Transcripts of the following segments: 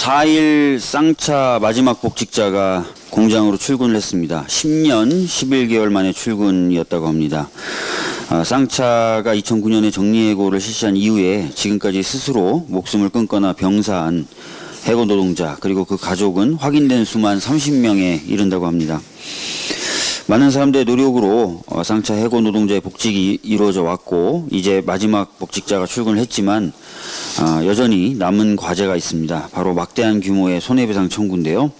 4일 쌍차 마지막 복직자가 공장으로 출근을 했습니다. 10년 11개월 만에 출근이었다고 합니다. 아, 쌍차가 2009년에 정리해고를 실시한 이후에 지금까지 스스로 목숨을 끊거나 병사한 해고 노동자 그리고 그 가족은 확인된 수만 30명에 이른다고 합니다. 많은 사람들의 노력으로 어, 쌍차 해고 노동자의 복직이 이루어져 왔고 이제 마지막 복직자가 출근을 했지만 아, 여전히 남은 과제가 있습니다. 바로 막대한 규모의 손해배상 청구인데요.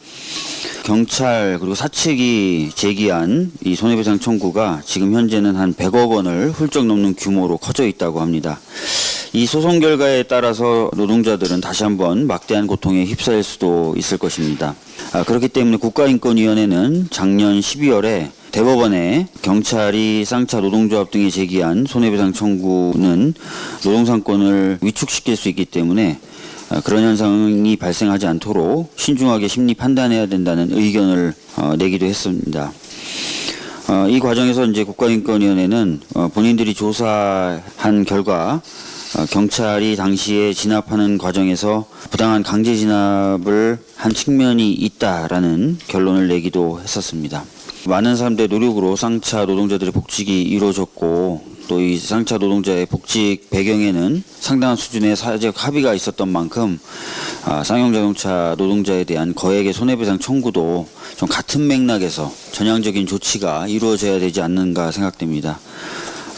경찰 그리고 사측이 제기한 이 손해배상 청구가 지금 현재는 한 100억 원을 훌쩍 넘는 규모로 커져 있다고 합니다. 이 소송 결과에 따라서 노동자들은 다시 한번 막대한 고통에 휩싸일 수도 있을 것입니다. 아, 그렇기 때문에 국가인권위원회는 작년 12월에 대법원에 경찰이 쌍차 노동조합 등이 제기한 손해배상 청구는 노동상권을 위축시킬 수 있기 때문에 아, 그런 현상이 발생하지 않도록 신중하게 심리 판단해야 된다는 의견을 어, 내기도 했습니다. 어, 이 과정에서 이제 국가인권위원회는 어, 본인들이 조사한 결과 어, 경찰이 당시에 진압하는 과정에서 부당한 강제 진압을 한 측면이 있다라는 결론을 내기도 했었습니다. 많은 사람들의 노력으로 쌍차 노동자들의 복직이 이루어졌고 또 이 쌍차 노동자의 복직 배경에는 상당한 수준의 사회적 합의가 있었던 만큼 아, 쌍용자동차 노동자에 대한 거액의 손해배상 청구도 좀 같은 맥락에서 전향적인 조치가 이루어져야 되지 않는가 생각됩니다.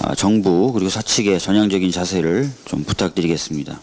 아, 정부 그리고 사측의 전향적인 자세를 좀 부탁드리겠습니다.